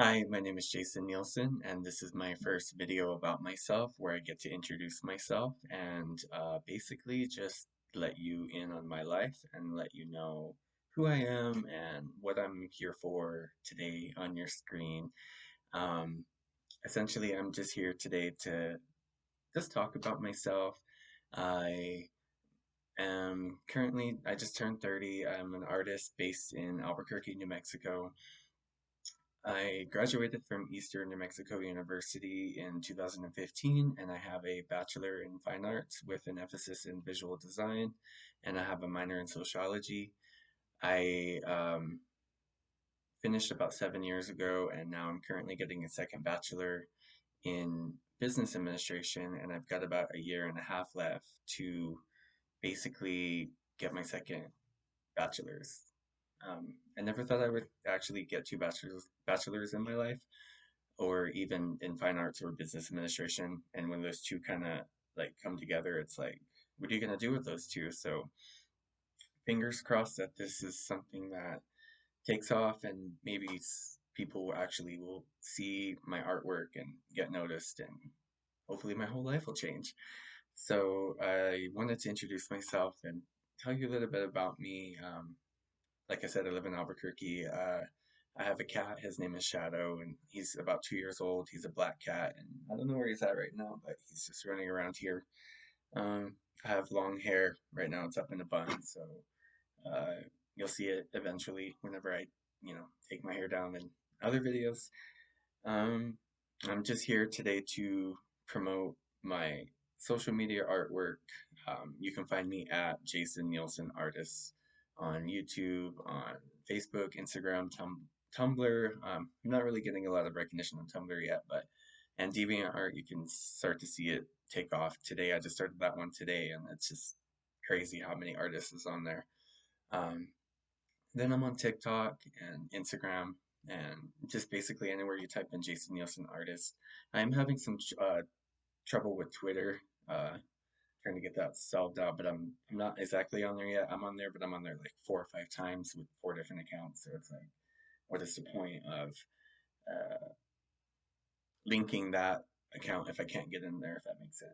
Hi, my name is Jason Nielsen, and this is my first video about myself where I get to introduce myself and uh, basically just let you in on my life and let you know who I am and what I'm here for today on your screen. Um, essentially, I'm just here today to just talk about myself. I am currently, I just turned 30. I'm an artist based in Albuquerque, New Mexico. I graduated from Eastern New Mexico University in 2015, and I have a Bachelor in Fine Arts with an emphasis in visual design, and I have a minor in sociology. I um, finished about seven years ago, and now I'm currently getting a second Bachelor in Business Administration, and I've got about a year and a half left to basically get my second Bachelor's um, I never thought I would actually get two bachelors bachelors in my life, or even in fine arts or business administration. And when those two kind of like come together, it's like, what are you gonna do with those two? So fingers crossed that this is something that takes off, and maybe people actually will see my artwork and get noticed, and hopefully my whole life will change. So I wanted to introduce myself and tell you a little bit about me. Um, like I said, I live in Albuquerque. Uh, I have a cat. His name is Shadow, and he's about two years old. He's a black cat, and I don't know where he's at right now, but he's just running around here. Um, I have long hair. Right now, it's up in a bun, so uh, you'll see it eventually whenever I, you know, take my hair down in other videos. Um, I'm just here today to promote my social media artwork. Um, you can find me at Jason Nielsen Artists on YouTube, on Facebook, Instagram, tum- Tumblr. Um, I'm not really getting a lot of recognition on Tumblr yet, but and DeviantArt, you can start to see it take off. Today, I just started that one today, and it's just crazy how many artists is on there. Um, then I'm on TikTok and Instagram, and just basically anywhere you type in Jason Nielsen artist. I'm having some uh, trouble with Twitter. Uh, trying to get that solved out, but I'm I'm not exactly on there yet. I'm on there, but I'm on there like four or five times with four different accounts. So it's like, what is the point of uh, linking that account if I can't get in there? If that makes sense.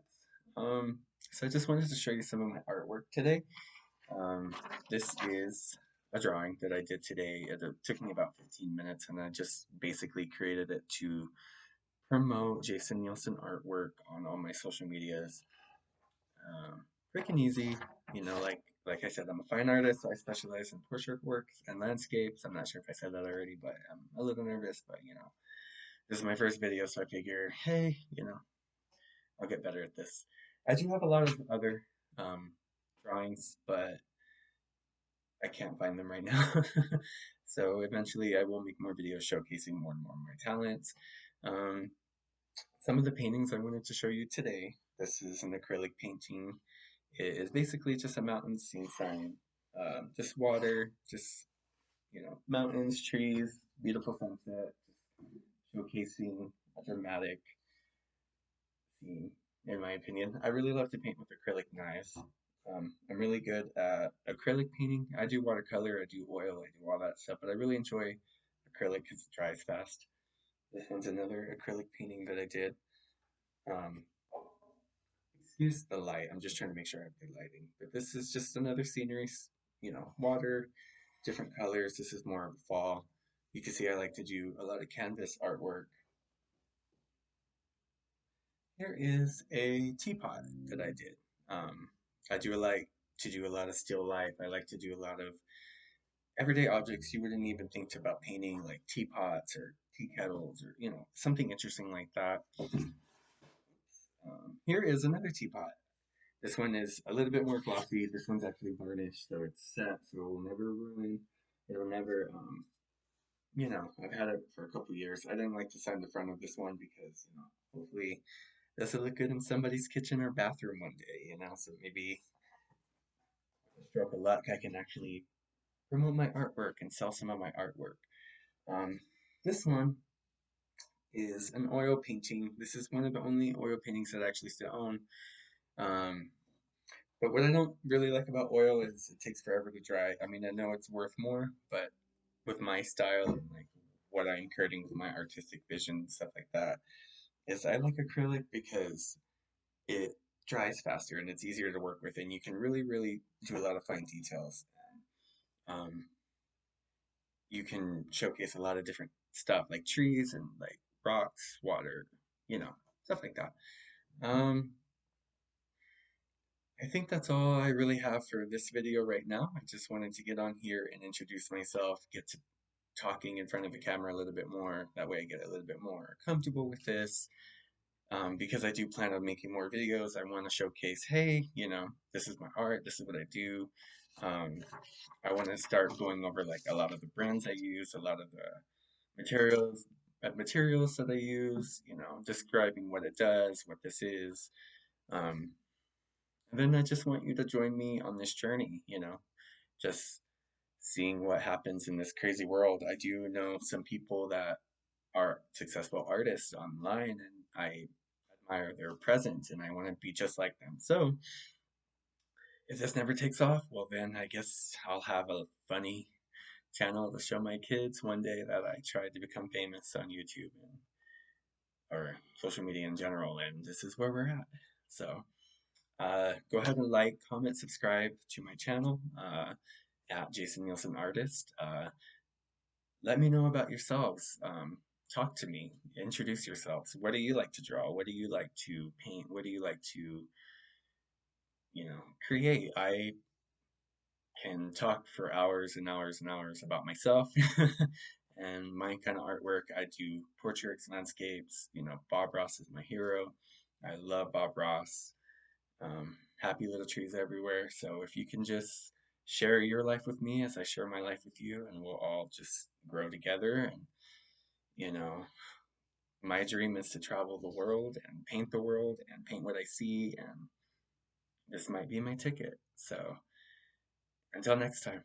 Um, so I just wanted to show you some of my artwork today. Um, this is a drawing that I did today. It took me about 15 minutes, and I just basically created it to promote Jason Nielsen artwork on all my social medias. Um, and easy, you know, like like I said, I'm a fine artist, so I specialize in portrait works and landscapes. I'm not sure if I said that already, but I'm a little nervous, but you know, this is my first video, so I figure, hey, you know, I'll get better at this. I do have a lot of other um, drawings, but I can't find them right now. so eventually I will make more videos showcasing more and more of my talents. Um, some of the paintings I wanted to show you today this is an acrylic painting. It is basically just a mountain scene sign. Um, just water, just, you know, mountains, trees, beautiful sunset, showcasing a dramatic scene, in my opinion. I really love to paint with acrylic knives. Um, I'm really good at acrylic painting. I do watercolor, I do oil, I do all that stuff, but I really enjoy acrylic because it dries fast. This one's another acrylic painting that I did. Um, excuse the light. I'm just trying to make sure I have good lighting. But this is just another scenery, you know, water, different colors. This is more of fall. You can see I like to do a lot of canvas artwork. Here is a teapot that I did. Um, I do like to do a lot of still life. I like to do a lot of everyday objects you wouldn't even think about painting, like teapots or tea kettles or, you know, something interesting like that. Um, here is another teapot. This one is a little bit more glossy. This one's actually varnished, so it's set, so it will never ruin. It'll never, um, you know, I've had it for a couple years. I didn't like to sign the front of this one because, you know, hopefully this will look good in somebody's kitchen or bathroom one day, you know, so maybe stroke of luck, I can actually promote my artwork and sell some of my artwork. Um, this one is an oil painting. This is one of the only oil paintings that I actually still own. Um, but what I don't really like about oil is it takes forever to dry. I mean, I know it's worth more, but with my style and like what I'm creating with my artistic vision and stuff like that is I like acrylic because it dries faster and it's easier to work with and you can really really do a lot of fine details um, you can showcase a lot of different stuff like trees and like rocks water you know stuff like that um, I think that's all I really have for this video right now. I just wanted to get on here and introduce myself, get to talking in front of a camera a little bit more. That way I get a little bit more comfortable with this. Um, because I do plan on making more videos, I want to showcase, hey, you know, this is my art, this is what I do. Um, I want to start going over like a lot of the brands I use, a lot of the materials, materials that I use, you know, describing what it does, what this is. Um, and then I just want you to join me on this journey, you know, just seeing what happens in this crazy world. I do know some people that are successful artists online and I admire their presence and I want to be just like them. So if this never takes off, well then I guess I'll have a funny channel to show my kids one day that I tried to become famous on YouTube and or social media in general and this is where we're at. So uh, go ahead and like, comment, subscribe to my channel. Uh, at Jason Nielsen Artist. Uh, let me know about yourselves. Um, talk to me. Introduce yourselves. What do you like to draw? What do you like to paint? What do you like to, you know, create? I can talk for hours and hours and hours about myself and my kind of artwork. I do portraits, landscapes. You know, Bob Ross is my hero. I love Bob Ross. Um, happy little trees everywhere. So if you can just share your life with me as I share my life with you, and we'll all just grow together. And, you know, my dream is to travel the world and paint the world and paint what I see, and this might be my ticket. So, until next time.